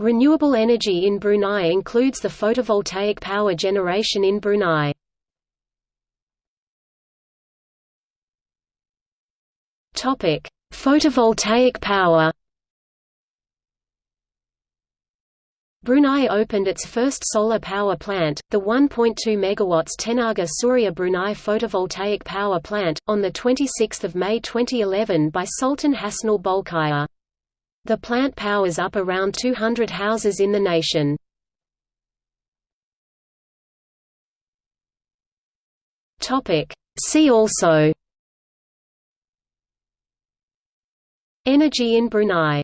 Renewable energy in Brunei includes the photovoltaic power generation in Brunei. Topic: Photovoltaic power. Brunei opened its first solar power plant, the 1.2 MW Tenaga Surya Brunei photovoltaic power plant, on 26 May 2011 by Sultan Hassanal Bolkiah. The plant powers up around 200 houses in the nation. See also. Energy in Brunei